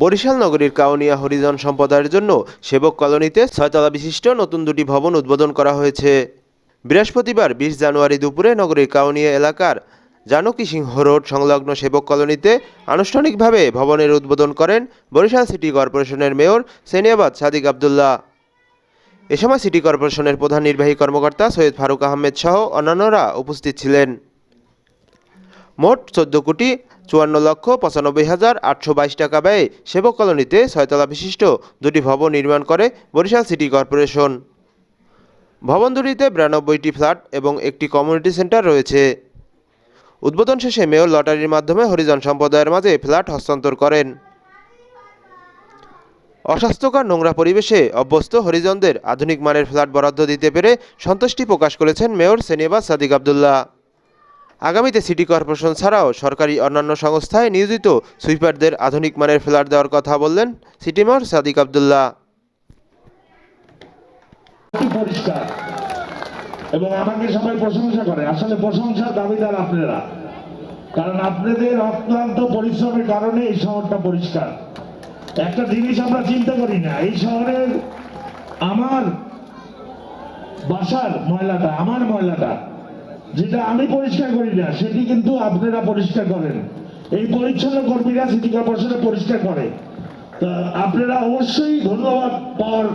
বরিশাল নগরীর কাউনিয়া হরিজন সম্প্রদায়ের জন্য সেবক কলোনিতে ছয়তলা বিশিষ্ট নতুন দুটি ভবন উদ্বোধন করা হয়েছে। বৃহস্পতিবার বিশ জানুয়ারি দুপুরে নগরীর কাউনিয়া এলাকার জানকী সিংহ রোড সংলগ্ন সেবক কলোনিতে আনুষ্ঠানিকভাবে ভবনের উদ্বোধন করেন বরিশাল সিটি কর্পোরেশনের মেয়র সেনিয়াবাদ সাদিক আবদুল্লাহ। এ সময় সিটি কর্পোরেশনের প্রধান নির্বাহী কর্মকর্তা সৈয়দ ফারুক আহমেদ সহ অন্যান্যরা উপস্থিত ছিলেন। মোট চোদ্দ কোটি চুয়ান্ন লক্ষ পঁচানব্বই হাজার আটশো বাইশ টাকা ব্যয়ে সেবক কলোনিতে ছয়তলা বিশিষ্ট দুটি ভবন নির্মাণ করে বরিশাল সিটি কর্পোরেশন। ভবন দুটিতে বিরানব্বইটি ফ্ল্যাট এবং একটি কমিউনিটি সেন্টার রয়েছে। উদ্বোধন শেষে মেয়র লটারির মাধ্যমে হরিজন সম্প্রদায়ের মাঝে ফ্ল্যাট হস্তান্তর করেন। অস্বাস্থ্যকর নোংরা পরিবেশে অভ্যস্ত হরিজনদের আধুনিক মানের ফ্ল্যাট বরাদ্দ দিতে পেরে সন্তুষ্টি প্রকাশ করেছেন মেয়র সেনিবাজ সাদিক আবদুল্লাহ। আগামীতে সিটি কর্পোরেশন ছাড়াও সরকারি অন্যান্য সংস্থায় নিয়োজিত সুইপারদের আধুনিক মানের ফ্ল্যাট দেওয়ার কথা বললেন সিটি মেয়র সাদিক আবদুল্লাহ। এবং আমাকে সবাই প্রশংসা করে। আসলে প্রশংসার দাবিদার আপনারা। কারণ আপনাদের অক্লান্ত পরিশ্রমের কারণে এই শহরটা পরিষ্কার। একটা জিনিস আমরা চিন্তা করি না, এই শহরের আমার বাসার ময়লাটা, আমার ময়লাটা যেটা আমি পরিষ্কার করি না, সেটি কিন্তু আপনারা পরিষ্কার করেন। এই পরিচ্ছন্ন কর্মীরা সিটি কর্পোরেশনে পরিষ্কার করে। তা আপনারা অবশ্যই ধন্যবাদ পাওয়ার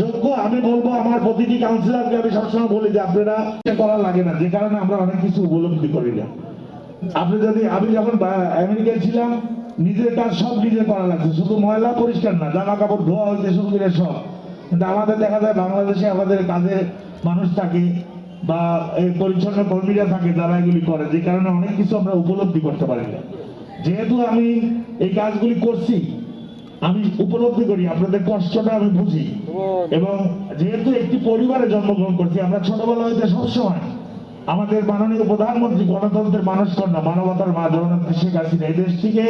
যোগ্য। আমি বলব, আমার প্রতিটি কাউন্সিলরকে আমি সবসময় বলি যে আপনারা করা লাগে না, যে কারণে আমরা অনেক কিছু উপলব্ধি করি না। আপনি যদি, আমি যখন আমেরিকায় ছিলাম, নিজের কাজ সব নিজে করা লাগছে। শুধু ময়লা পরিষ্কার না, জামা কাপড়, ধোয়া শুরু করে সব। কিন্তু আমাদের দেখা যায়, বাংলাদেশে আমাদের কাজে মানুষ থাকে বা পরিচ্ছন্ন কর্মীরা থাকে যারা এগুলি করে, যে কারণে অনেক কিছু আমরা উপলব্ধি করতে পারি না। যেহেতু আমি এই কাজগুলি করছি, আমি উপলব্ধি করি, আপনাদের কষ্টটা আমি বুঝি। এবং যেহেতু একটি পরিবারে জন্মগ্রহণ করছি, আমরা ছোটবেলা হইতে সবসময় আমাদের মাননীয় প্রধানমন্ত্রী গণতন্ত্রের মানুষ কন্যা মানবতার মা জগন্নাথ শেখ হাসিনা, এই দেশটিকে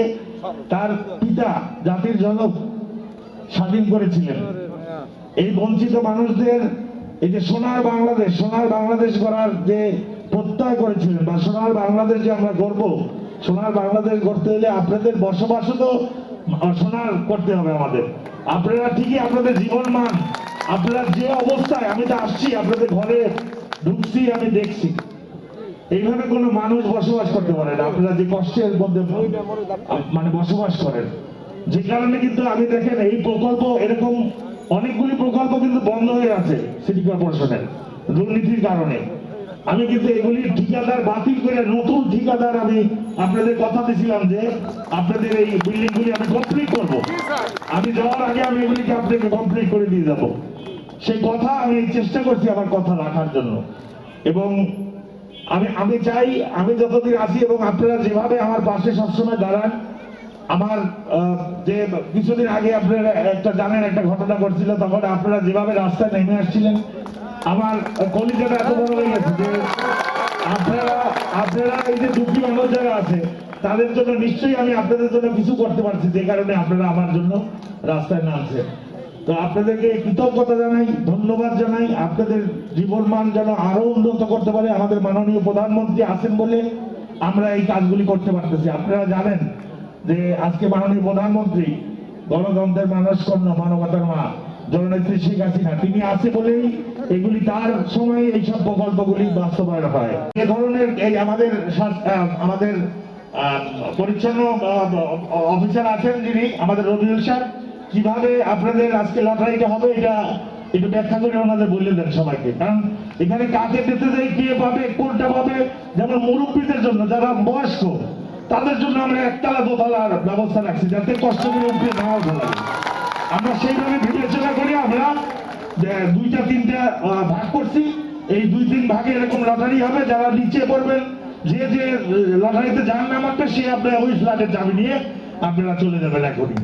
তার পিতা জাতির জনক স্বাধীন করেছিলেন। এই বঞ্চিত মানুষদের এই যে সোনার বাংলাদেশ সোনার বাংলাদেশ করার যে প্রত্যয় করেছিলেন বা সোনার বাংলাদেশ যে আমরা গর্ব সোনার বাংলাদেশ গড়তে হলে আপনাদের বসবাসও তো সোনার করতে হবে আমাদের। আপনারা ঠিকই আপনাদের জীবন মান, আপনারা যে অবস্থায়, আমি তো আসছি, আপনাদের ঘরে ঢুকছি, আমি দেখছি। এইভাবে কোনো মানুষ বসবাস করতে পারে না। আপনারা যে কষ্টের মধ্যে মানে বসবাস করেন। যে কারণে কিন্তু আমি দেখেন এই প্রকল্প এরকম অনেকগুলি প্রকল্প কিন্তু বন্ধ হয়ে আছে সিটি কর্পোরেশনের দুর্নীতির কারণে। আমি কিন্তু এগুলি ঠিকাদার বাতিল করে নতুন ঠিকাদার আমি আপনাদের কথা দিয়েছিলাম যে আপনাদের এই বিল্ডিং গুলি আমি কমপ্লিট করব। আমি যাওয়ার আগে আমি এগুলিকে আপনাকে কমপ্লিট করে দিয়ে যাব। সেই কথা আমি চেষ্টা করছি আমার কথা রাখার জন্য। এবং আমি আমি চাই আমি যতদিন আছি এবং আপনারা যেভাবে আমার পাশে সবসময় দাঁড়ান আমার যে কিছুদিন আগে আপনারা একটা জানেন, একটা ঘটনা ঘটছিল, তখন আপনারা যেভাবে রাস্তায় নেমে আসছিলেন, আমার কলিজাটা এত বড় হয়ে গেছে যে আপনারা আপনারা এই যে দুঃখী মানুষ যারা আছে, তাদের জন্য নিশ্চয়ই আমি আপনাদের জন্য কিছু করতে পারছি, যে কারণে আপনারা আমার জন্য রাস্তায় নামছেন। তো আপনাদেরকে কৃতজ্ঞতা জানাই, ধন্যবাদ জানাই, আপনাদের জীবন মান যেন আরও উন্নত করতে পারে আমাদের মাননীয় প্রধানমন্ত্রী আছেন বলে আমরা এই কাজগুলি করতে পারতেছি। আপনারা জানেন যে আজকে মাননীয় প্রধানমন্ত্রী গণতন্ত্রের মানুষ কন্যা মানবতার মা, জননেত্রী শেখ হাসিনা, তিনি আছে বলেই এগুলি তার সময় এইসব প্রকল্পগুলি বাস্তবায়ন হয়। এ ধরনের এই আমাদের আমাদের পরিচ্ছন্ন অফিসার আছেন যিনি, আমাদের রবিউল সাহেব কীভাবে আপনাদের আজকে লটারিটা হবে এটা একটু ব্যাখ্যা করে ওনাদের বলে দেন সবাইকে। কারণ এখানে কাকে দিতে যাই কে পাবে, কোনটা পাবে, যেমন মুরব্বীদের জন্য, যারা বয়স্ক তাদের জন্য আমরা একতলা দোতলার ব্যবস্থা রাখছি, যাতে কষ্ট করে উঠে নাও আমরা সেইভাবে বিবেচনা করি আমরা, যে দুইটা, তিনটা ভাগ করছি। এই দুই, তিন ভাগে এরকম লটারি হবে, যারা নিচে পড়বেন, যে যে লটারিতে যান নামাতে সে আপনার ওই ফ্ল্যাটের চাবি নিয়ে আপনারা চলে যাবেন এখনই।